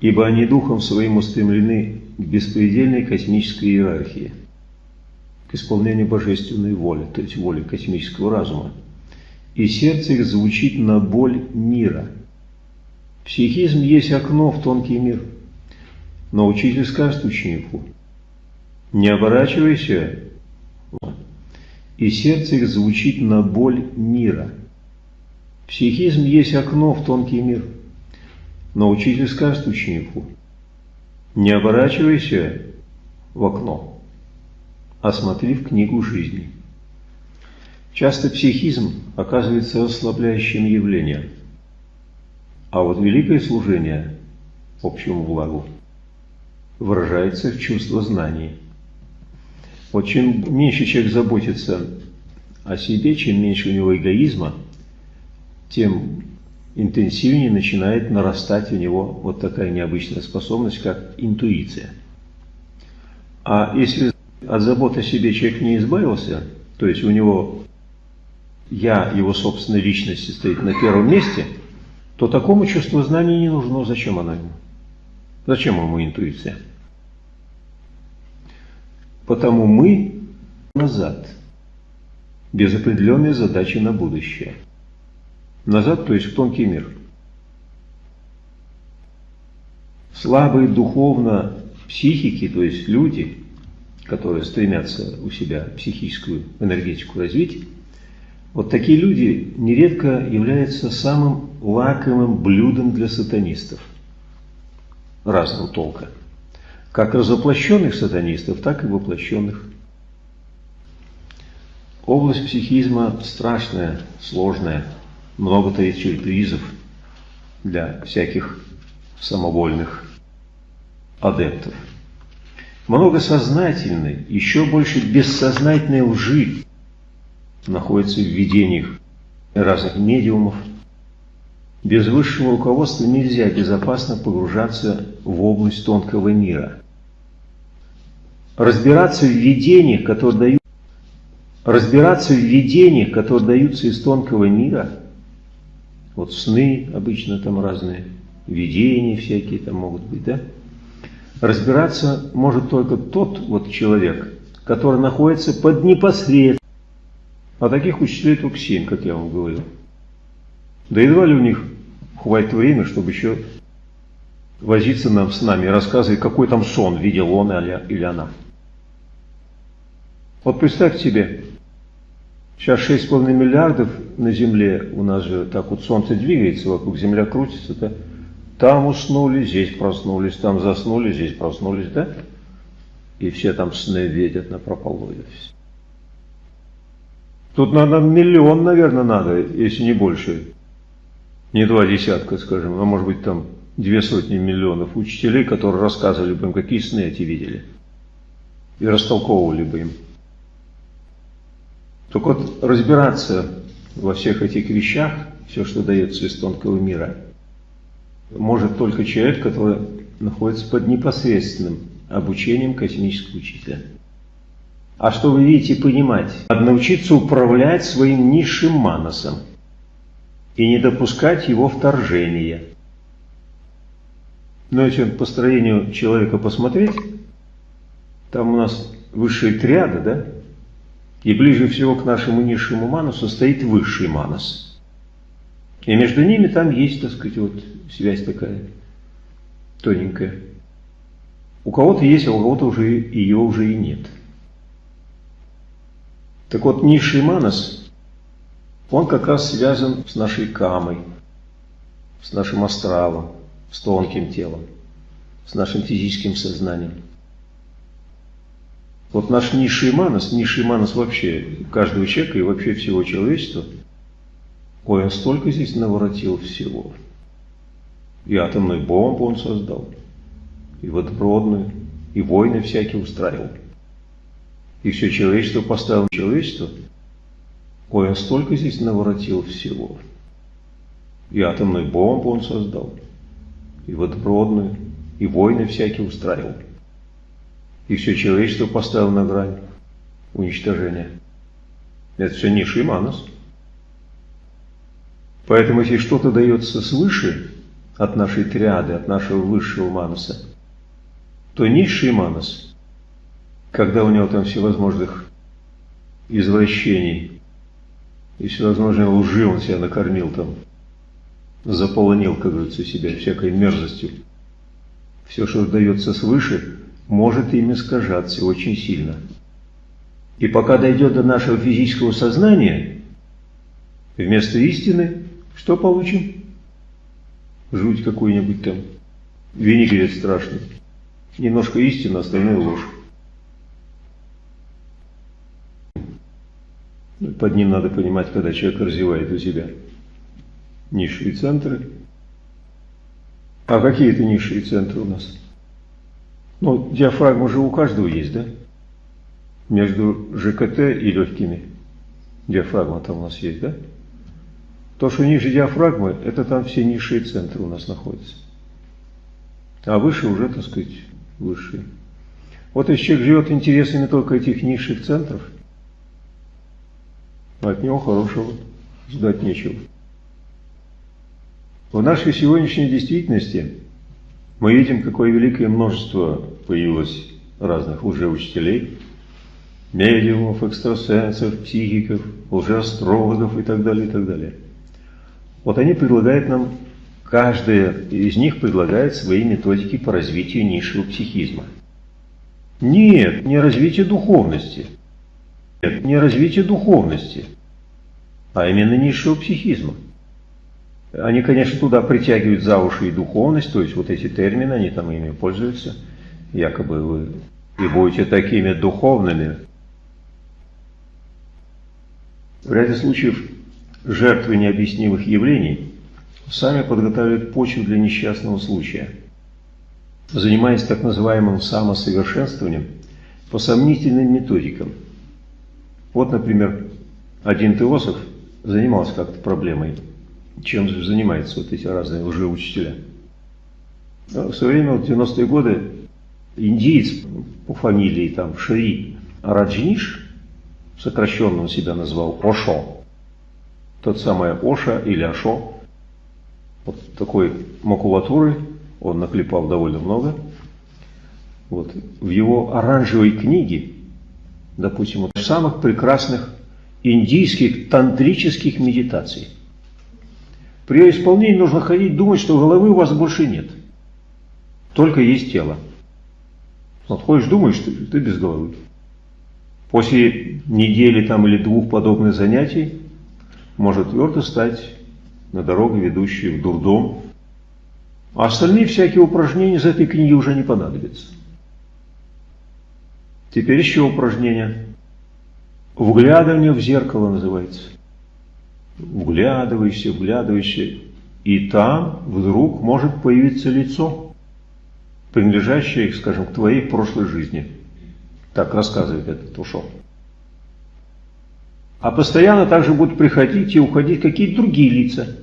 Ибо они духом своим устремлены к беспредельной космической иерархии, к исполнению божественной воли, то есть воли космического разума. И сердце их звучит на боль мира. Психизм есть окно в тонкий мир. Но учитель скажет ученику, не оборачивайся и сердце их звучит на боль мира. Психизм есть окно в тонкий мир. Но учитель скажет ученику, не оборачивайся в окно, а смотри в книгу жизни. Часто психизм оказывается расслабляющим явлением, а вот великое служение общему благу выражается в чувство знания. Вот чем меньше человек заботится о себе, чем меньше у него эгоизма, тем интенсивнее начинает нарастать у него вот такая необычная способность, как интуиция. А если от забот о себе человек не избавился, то есть у него я, его собственной личности стоит на первом месте, то такому чувству знания не нужно. Зачем оно ему? Зачем ему интуиция? Потому мы назад, без определенной задачи на будущее. Назад, то есть в тонкий мир. Слабые духовно психики, то есть люди, которые стремятся у себя психическую энергетику развить, вот такие люди нередко являются самым лакомым блюдом для сатанистов разного толка. Как разоплощенных сатанистов, так и воплощенных. Область психизма страшная, сложная, много таит сюрпризов для всяких самовольных адептов. Много сознательной, еще больше бессознательной лжи находится в видениях разных медиумов. Без высшего руководства нельзя безопасно погружаться в область тонкого мира. Разбираться в видениях, которые дают разбираться в видениях, которые даются из тонкого мира, вот сны обычно там разные, видения всякие там могут быть, да? Разбираться может только тот вот человек, который находится под непосредственным а таких учителей только семь, как я вам говорил. Да едва ли у них хватит времени, чтобы еще возиться нам с нами и рассказывать, какой там сон видел он или она. Вот представь себе, сейчас 6,5 миллиардов на Земле, у нас же так вот Солнце двигается, вокруг Земля крутится, да? Там уснули, здесь проснулись, там заснули, здесь проснулись, да? И все там сны видят на прополую. Тут надо миллион, наверное, надо, если не больше. Не два десятка, скажем, а может быть там две сотни миллионов учителей, которые рассказывали бы им, какие сны эти видели. И растолковывали бы им. Только вот разбираться во всех этих вещах, все, что дается из тонкого мира, может только человек, который находится под непосредственным обучением космического учителя. А что вы видите понимать? Надо научиться управлять своим низшим маносом и не допускать его вторжения. Но если по строению человека посмотреть, там у нас высшие триады, да? И ближе всего к нашему низшему манусу стоит высший манус. И между ними там есть, так сказать, вот связь такая тоненькая. У кого-то есть, а у кого-то уже ее уже и нет. Так вот, низший манас, он как раз связан с нашей камой, с нашим астралом, с тонким телом, с нашим физическим сознанием. Вот наш низший манас, низший манас вообще каждого человека и вообще всего человечества, ой, он столько здесь наворотил всего. И атомную бомбу он создал, и водородную, и войны всякие устраивал и все человечество поставил человечество, ой, он столько здесь наворотил всего. И атомную бомбу он создал, и водородную, и войны всякие устраивал. И все человечество поставил на грань уничтожения. Это все низший манус. Поэтому, если что-то дается свыше от нашей триады, от нашего высшего мануса, то низший манус когда у него там всевозможных извращений и всевозможной лжи он себя накормил там, заполонил, как говорится, себя всякой мерзостью. Все, что дается свыше, может им искажаться очень сильно. И пока дойдет до нашего физического сознания, вместо истины что получим? Жуть какую-нибудь там, винегрет страшный. Немножко истины, остальное ложь. Под ним надо понимать, когда человек развивает у себя низшие центры. А какие это низшие центры у нас? Ну, диафрагма же у каждого есть, да? Между ЖКТ и легкими. Диафрагма там у нас есть, да? То, что ниже диафрагмы, это там все низшие центры у нас находятся. А выше уже, так сказать, высшие. Вот если человек живет интересами только этих низших центров, от него хорошего ждать нечего. В нашей сегодняшней действительности мы видим, какое великое множество появилось разных лжеучителей, медиумов, экстрасенсов, психиков, лжеастрологов и так далее, и так далее. Вот они предлагают нам, каждая из них предлагает свои методики по развитию низшего психизма. Нет, не развитие духовности. Нет, не развитие духовности, а именно низшего психизма. Они, конечно, туда притягивают за уши и духовность, то есть вот эти термины, они там ими пользуются. Якобы вы и будете такими духовными. В ряде случаев жертвы необъяснимых явлений сами подготавливают почву для несчастного случая. Занимаясь так называемым самосовершенствованием по сомнительным методикам. Вот, например, один теософ занимался как-то проблемой чем занимаются вот эти разные лжеучителя. В свое время, в 90-е годы, индиец по фамилии там Шри Раджниш, сокращенно он себя назвал Ошо, тот самый Оша или Ашо, вот такой макулатуры он наклепал довольно много. Вот. В его оранжевой книге, допустим, вот самых прекрасных индийских тантрических медитаций, при исполнении нужно ходить, думать, что головы у вас больше нет. Только есть тело. Вот ходишь, думаешь, что ты без головы. После недели там или двух подобных занятий может твердо стать на дорогу, ведущую в дурдом. А остальные всякие упражнения из этой книги уже не понадобятся. Теперь еще упражнение. Вглядывание в зеркало называется вглядываешься, вглядываешься, и там вдруг может появиться лицо, принадлежащее, скажем, к твоей прошлой жизни. Так рассказывает этот ушел. А постоянно также будут приходить и уходить какие-то другие лица.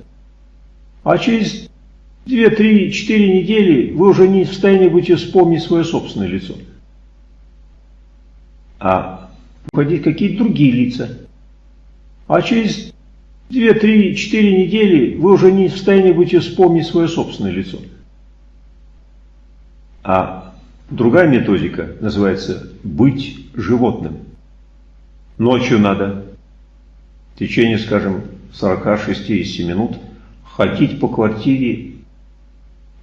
А через 2, 3, 4 недели вы уже не в состоянии будете вспомнить свое собственное лицо. А уходить какие-то другие лица. А через Две, три, четыре недели вы уже не в состоянии будете вспомнить свое собственное лицо. А другая методика называется «быть животным». Ночью надо в течение, скажем, 40-60 минут ходить по квартире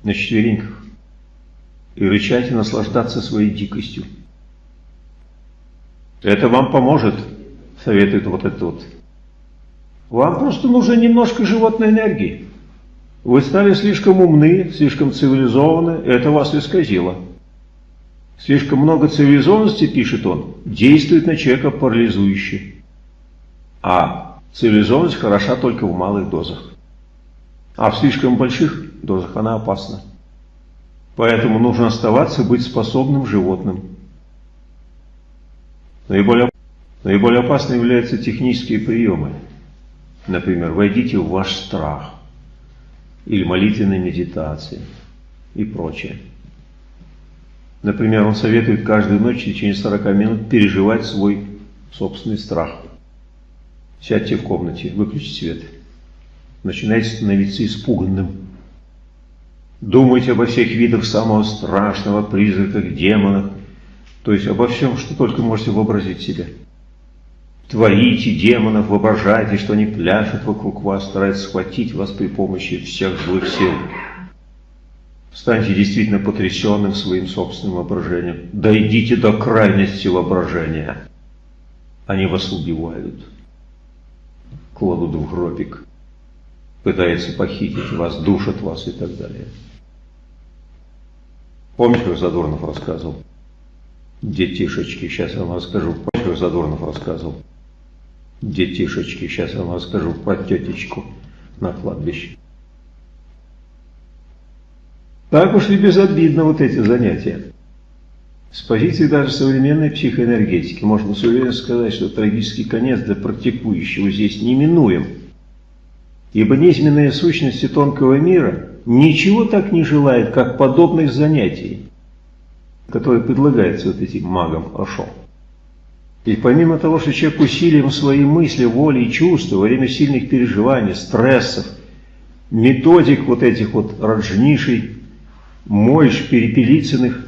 на четвереньках и рычать и наслаждаться своей дикостью. Это вам поможет, советует вот этот вот вам просто нужно немножко животной энергии. Вы стали слишком умны, слишком цивилизованы, это вас исказило. Слишком много цивилизованности, пишет он, действует на человека парализующе. А цивилизованность хороша только в малых дозах. А в слишком больших дозах она опасна. Поэтому нужно оставаться быть способным животным. Наиболее, наиболее опасны являются технические приемы. Например, войдите в ваш страх или молитвенная медитация и прочее. Например, он советует каждую ночь в течение 40 минут переживать свой собственный страх. Сядьте в комнате, выключите свет. Начинайте становиться испуганным. Думайте обо всех видах самого страшного, призраках, демонах, то есть обо всем, что только можете вообразить себе. Творите демонов, воображайте, что они пляшут вокруг вас, стараются схватить вас при помощи всех злых сил. Станьте действительно потрясенным своим собственным воображением. Дойдите до крайности воображения. Они вас убивают, кладут в гробик, пытаются похитить вас, душат вас и так далее. Помните, как Задорнов рассказывал? Детишечки, сейчас я вам расскажу. Помните, как Задорнов рассказывал? Детишечки. Сейчас я вам расскажу про тетечку на кладбище. Так уж и безобидно вот эти занятия. С позиции даже современной психоэнергетики можно с уверенностью сказать, что трагический конец для практикующего здесь неминуем. Ибо неизменные сущности тонкого мира ничего так не желают, как подобных занятий, которые предлагаются вот этим магам Ашо. И помимо того, что человек усилием своей мысли, воли и чувства во время сильных переживаний, стрессов, методик вот этих вот раджнишей, мойш, перепелицыных,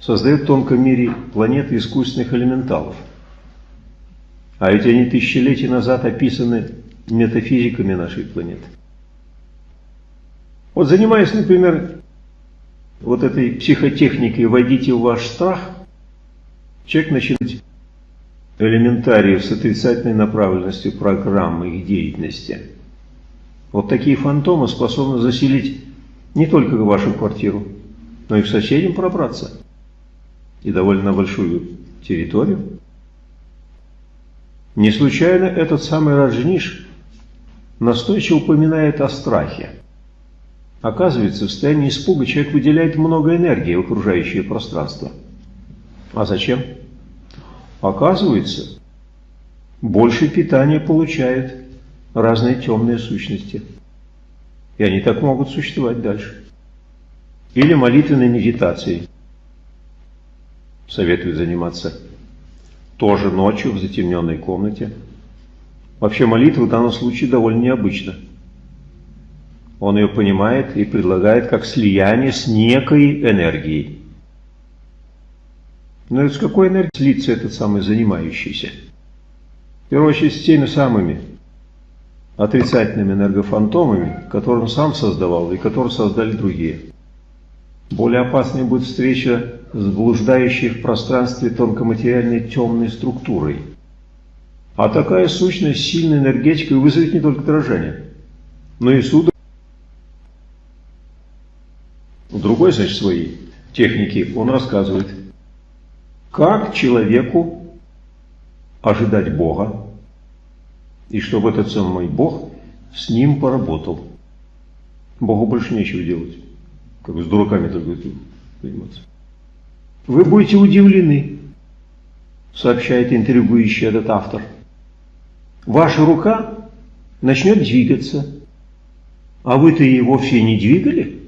создает в тонком мире планеты искусственных элементалов. А ведь они тысячелетия назад описаны метафизиками нашей планеты. Вот занимаясь, например, вот этой психотехникой «войдите в ваш страх», человек начинает элементариев с отрицательной направленностью программы их деятельности. Вот такие фантомы способны заселить не только вашу квартиру, но и к соседям пробраться и довольно большую территорию. Не случайно этот самый Раджниш настойчиво упоминает о страхе. Оказывается, в состоянии испуга человек выделяет много энергии в окружающее пространство. А зачем? Оказывается, больше питания получают разные темные сущности. И они так могут существовать дальше. Или молитвенной медитацией советует заниматься тоже ночью в затемненной комнате. Вообще молитва в данном случае довольно необычна. Он ее понимает и предлагает как слияние с некой энергией. Но с какой энергией слиться этот самый занимающийся? В первую очередь с теми самыми отрицательными энергофантомами, которые он сам создавал и которые создали другие. Более опасной будет встреча с блуждающей в пространстве тонкоматериальной темной структурой. А такая сущность сильной энергетикой вызовет не только дрожание, но и суд. В другой, значит, своей технике он рассказывает, как человеку ожидать Бога, и чтобы этот самый Бог с ним поработал. Богу больше нечего делать. Как бы с дураками только заниматься. Вы будете удивлены, сообщает интригующий этот автор. Ваша рука начнет двигаться, а вы-то и вовсе не двигали.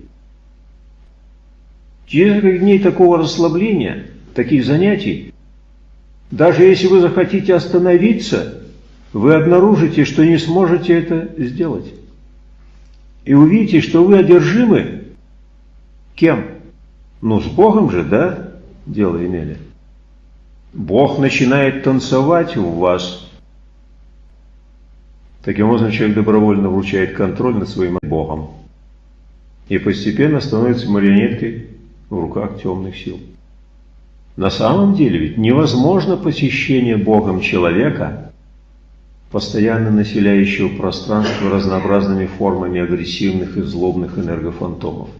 Через несколько дней такого расслабления, таких занятий, даже если вы захотите остановиться, вы обнаружите, что не сможете это сделать. И увидите, что вы одержимы кем? Ну, с Богом же, да? дело имели. Бог начинает танцевать в вас. Таким образом, человек добровольно вручает контроль над своим Богом и постепенно становится марионеткой в руках темных сил. На самом деле ведь невозможно посещение Богом человека, постоянно населяющего пространство разнообразными формами агрессивных и злобных энергофантомов.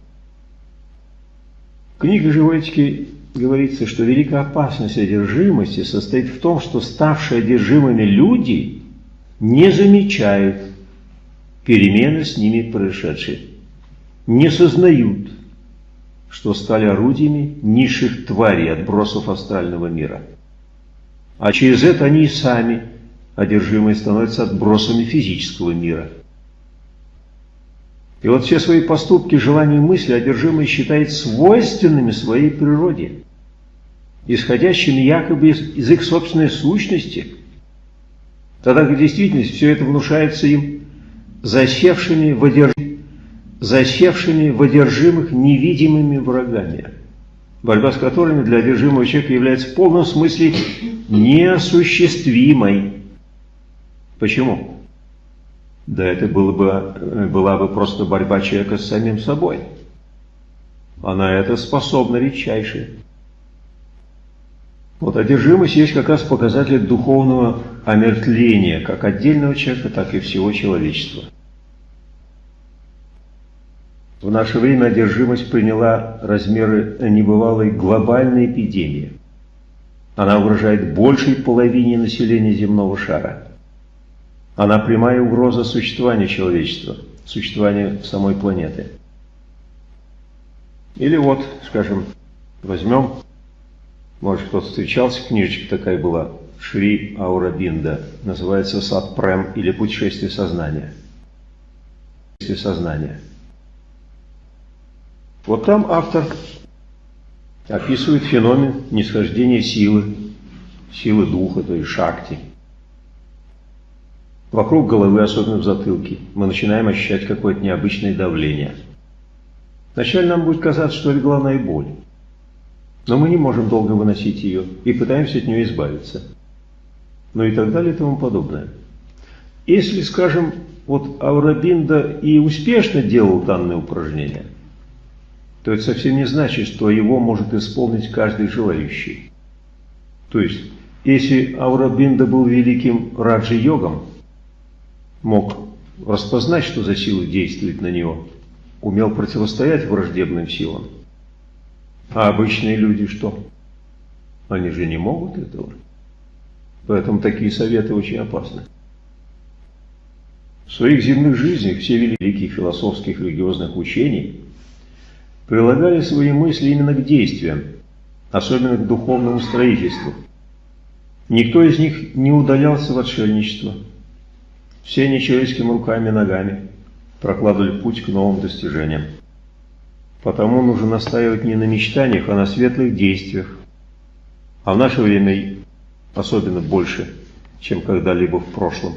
Книга живой этики говорится, что великая опасность одержимости состоит в том, что ставшие одержимыми люди не замечают перемены с ними происшедшие, не сознают, что стали орудиями низших тварей, отбросов астрального мира. А через это они и сами, одержимые, становятся отбросами физического мира – и вот все свои поступки, желания и мысли одержимый считает свойственными своей природе, исходящими якобы из, из их собственной сущности, тогда как в действительности все это внушается им засевшими в, одерж... засевшими в одержимых невидимыми врагами, борьба с которыми для одержимого человека является в полном смысле неосуществимой. Почему? Да это было бы, была бы просто борьба человека с самим собой. А на это способна редчайшая. Вот одержимость есть как раз показатель духовного омертвления, как отдельного человека, так и всего человечества. В наше время одержимость приняла размеры небывалой глобальной эпидемии. Она угрожает большей половине населения земного шара. Она прямая угроза существования человечества, существования самой планеты. Или вот, скажем, возьмем Может, кто-то встречался, книжечка такая была, Шри Аурабинда, называется «Сад Прем» или «Путешествие сознания». Путешествие сознания. Вот там автор описывает феномен нисхождения силы, силы духа, то есть шакти. Вокруг головы, особенно в затылке, мы начинаем ощущать какое-то необычное давление. Вначале нам будет казаться, что это главная боль. Но мы не можем долго выносить ее и пытаемся от нее избавиться. Ну и так далее и тому подобное. Если, скажем, вот Аурабинда и успешно делал данное упражнение, то это совсем не значит, что его может исполнить каждый желающий. То есть, если Аурабинда был великим раджи-йогом, мог распознать, что за сила действует на него, умел противостоять враждебным силам, а обычные люди что? Они же не могут этого. Поэтому такие советы очень опасны. В своих земных жизнях все великие философских религиозных учений прилагали свои мысли именно к действиям, особенно к духовному строительству. Никто из них не удалялся в отшельничество. Все нечеловеческими руками и ногами прокладывали путь к новым достижениям. Потому нужно настаивать не на мечтаниях, а на светлых действиях. А в наше время особенно больше, чем когда-либо в прошлом.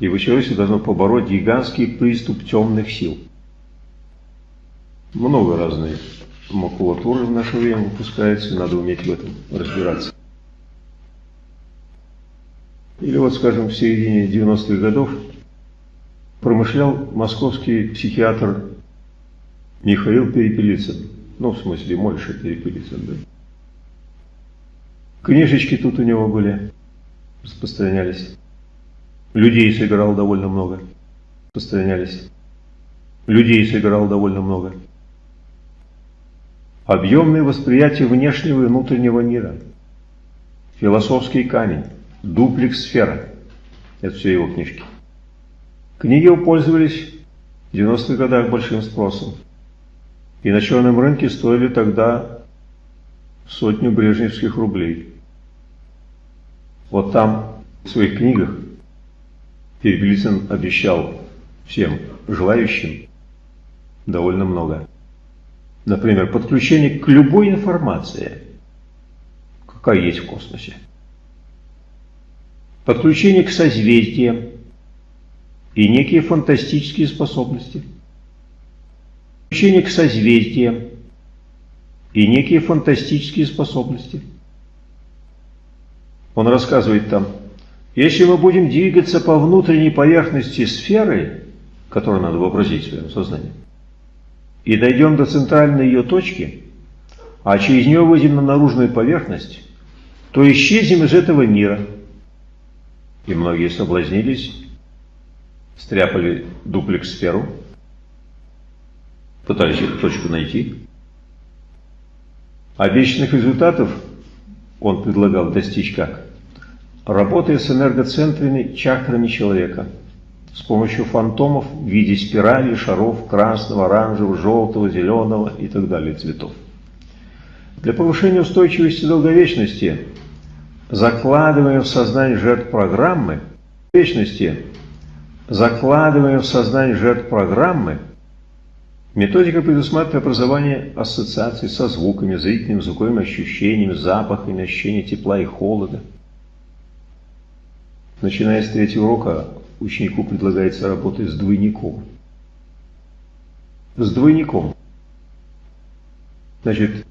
Ибо человечество должно побороть гигантский приступ темных сил. Много разной макулатуры в наше время выпускается, надо уметь в этом разбираться. Или вот, скажем, в середине 90-х годов промышлял московский психиатр Михаил Перепелицын. Ну, в смысле, Мойша Перепелицын, да. Книжечки тут у него были, распространялись. Людей собирал довольно много, распространялись. Людей собирал довольно много. Объемное восприятие внешнего и внутреннего мира. Философский камень. Дуплекс сфера. Это все его книжки. Книги пользовались в 90-х годах большим спросом. И на черном рынке стоили тогда сотню брежневских рублей. Вот там в своих книгах Перепелицын обещал всем желающим довольно много. Например, подключение к любой информации, какая есть в космосе. Подключение к созвездиям и некие фантастические способности. Подключение к созвездиям и некие фантастические способности. Он рассказывает там, если мы будем двигаться по внутренней поверхности сферы, которую надо вообразить в своем сознании, и дойдем до центральной ее точки, а через нее выйдем на наружную поверхность, то исчезнем из этого мира. И многие соблазнились, стряпали дуплекс-сферу, пытались эту точку найти. Обещанных результатов он предлагал достичь как? Работая с энергоцентрами, чакрами человека – с помощью фантомов в виде спирали, шаров красного, оранжевого, желтого, зеленого и так далее цветов. Для повышения устойчивости долговечности закладываем в сознание жертв программы, вечности закладываем в сознание жертв программы, методика предусматривает образование ассоциаций со звуками, зрительными, звуковыми ощущениями, запахами, ощущение тепла и холода. Начиная с третьего урока ученику предлагается работать с двойником. С двойником. Значит,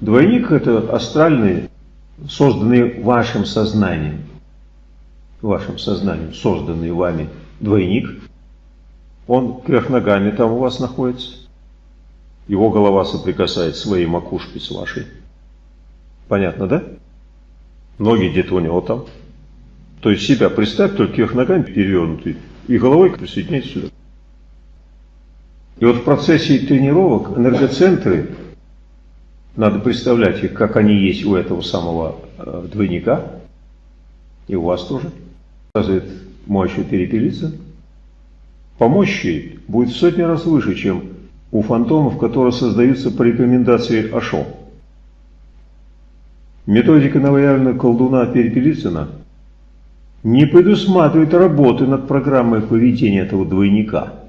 двойник – это астральный, созданный вашим сознанием, вашим сознанием, созданный вами двойник. Он кверх ногами там у вас находится. Его голова соприкасает своей макушкой с вашей. Понятно, да? Ноги где-то у него там. То есть себя представь, только их ногами перевернутый, и головой присоединяйся сюда. И вот в процессе тренировок энергоцентры, надо представлять их, как они есть у этого самого э, двойника, и у вас тоже, сказывает мощью перепелиться, по мощи будет в сотни раз выше, чем у фантомов, которые создаются по рекомендации Ашо. Методика новоявленного колдуна Перепелицына не предусматривает работы над программой поведения этого двойника.